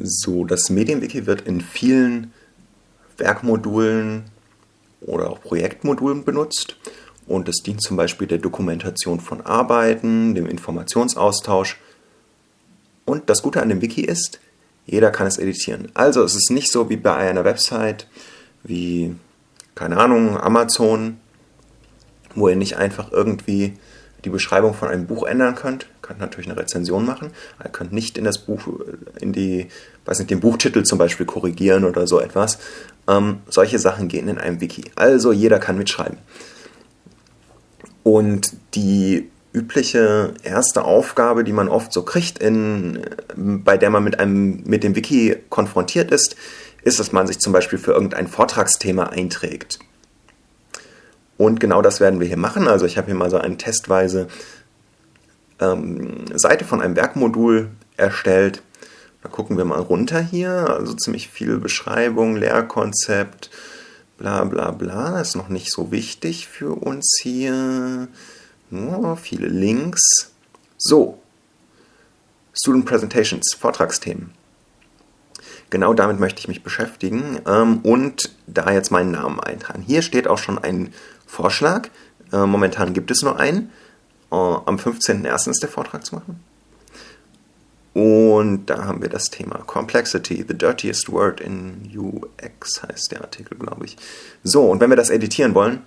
So, das Medienwiki wird in vielen Werkmodulen oder auch Projektmodulen benutzt und es dient zum Beispiel der Dokumentation von Arbeiten, dem Informationsaustausch. Und das Gute an dem Wiki ist, jeder kann es editieren. Also es ist nicht so wie bei einer Website wie, keine Ahnung, Amazon, wo ihr nicht einfach irgendwie die Beschreibung von einem Buch ändern könnt. Könnt natürlich eine Rezension machen. Ihr könnt nicht in das Buch, in die, weiß nicht, den Buchtitel zum Beispiel korrigieren oder so etwas. Ähm, solche Sachen gehen in einem Wiki. Also jeder kann mitschreiben. Und die übliche erste Aufgabe, die man oft so kriegt, in, bei der man mit, einem, mit dem Wiki konfrontiert ist, ist, dass man sich zum Beispiel für irgendein Vortragsthema einträgt. Und genau das werden wir hier machen. Also ich habe hier mal so eine testweise ähm, Seite von einem Werkmodul erstellt. Da gucken wir mal runter hier. Also ziemlich viel Beschreibung, Lehrkonzept, bla bla bla. Ist noch nicht so wichtig für uns hier. Nur viele Links. So. Student Presentations, Vortragsthemen. Genau damit möchte ich mich beschäftigen ähm, und da jetzt meinen Namen eintragen. Hier steht auch schon ein Vorschlag. Äh, momentan gibt es nur einen. Äh, am 15.01. ist der Vortrag zu machen. Und da haben wir das Thema Complexity, the dirtiest word in UX heißt der Artikel, glaube ich. So, und wenn wir das editieren wollen,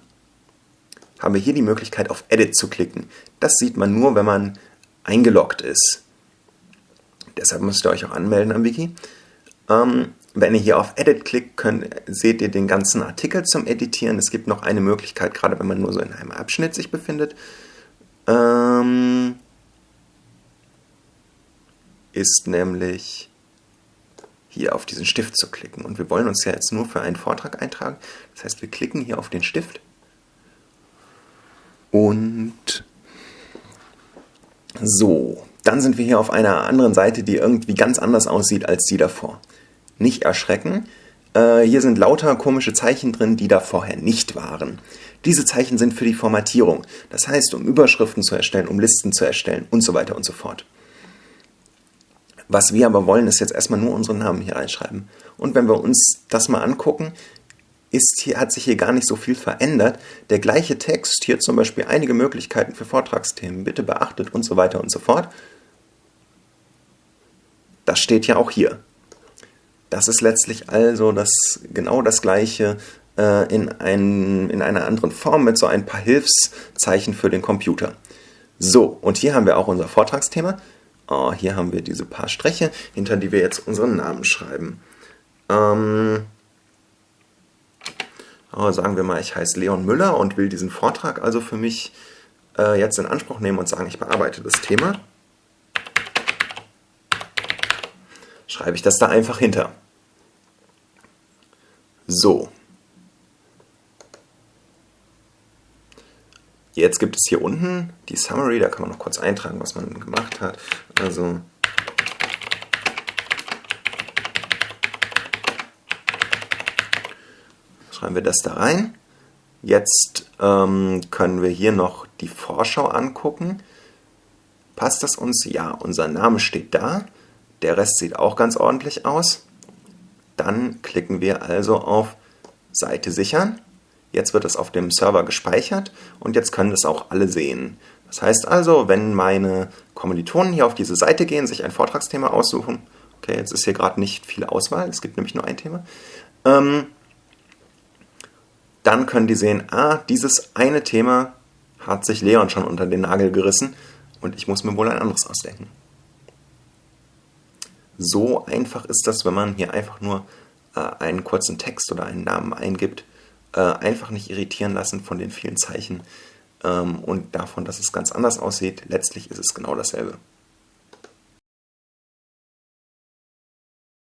haben wir hier die Möglichkeit auf Edit zu klicken. Das sieht man nur, wenn man eingeloggt ist. Deshalb müsst ihr euch auch anmelden am Wiki. Ähm, wenn ihr hier auf Edit klickt, könnt, seht ihr den ganzen Artikel zum Editieren. Es gibt noch eine Möglichkeit, gerade wenn man nur so in einem Abschnitt sich befindet, ähm, ist nämlich hier auf diesen Stift zu klicken. Und wir wollen uns ja jetzt nur für einen Vortrag eintragen. Das heißt, wir klicken hier auf den Stift und so, dann sind wir hier auf einer anderen Seite, die irgendwie ganz anders aussieht als die davor nicht erschrecken. Äh, hier sind lauter komische Zeichen drin, die da vorher nicht waren. Diese Zeichen sind für die Formatierung, das heißt, um Überschriften zu erstellen, um Listen zu erstellen und so weiter und so fort. Was wir aber wollen, ist jetzt erstmal nur unseren Namen hier reinschreiben. Und wenn wir uns das mal angucken, ist hier, hat sich hier gar nicht so viel verändert. Der gleiche Text, hier zum Beispiel einige Möglichkeiten für Vortragsthemen, bitte beachtet und so weiter und so fort. Das steht ja auch hier. Das ist letztlich also das, genau das gleiche äh, in, ein, in einer anderen Form mit so ein paar Hilfszeichen für den Computer. So, und hier haben wir auch unser Vortragsthema. Oh, hier haben wir diese paar Striche, hinter die wir jetzt unseren Namen schreiben. Ähm, oh, sagen wir mal, ich heiße Leon Müller und will diesen Vortrag also für mich äh, jetzt in Anspruch nehmen und sagen, ich bearbeite das Thema. schreibe ich das da einfach hinter. So. Jetzt gibt es hier unten die Summary, da kann man noch kurz eintragen, was man gemacht hat. Also schreiben wir das da rein. Jetzt ähm, können wir hier noch die Vorschau angucken. Passt das uns? Ja, unser Name steht da. Der Rest sieht auch ganz ordentlich aus. Dann klicken wir also auf Seite sichern. Jetzt wird es auf dem Server gespeichert und jetzt können es auch alle sehen. Das heißt also, wenn meine Kommilitonen hier auf diese Seite gehen, sich ein Vortragsthema aussuchen, okay, jetzt ist hier gerade nicht viel Auswahl, es gibt nämlich nur ein Thema, ähm, dann können die sehen, ah, dieses eine Thema hat sich Leon schon unter den Nagel gerissen und ich muss mir wohl ein anderes ausdenken. So einfach ist das, wenn man hier einfach nur äh, einen kurzen Text oder einen Namen eingibt. Äh, einfach nicht irritieren lassen von den vielen Zeichen ähm, und davon, dass es ganz anders aussieht. Letztlich ist es genau dasselbe.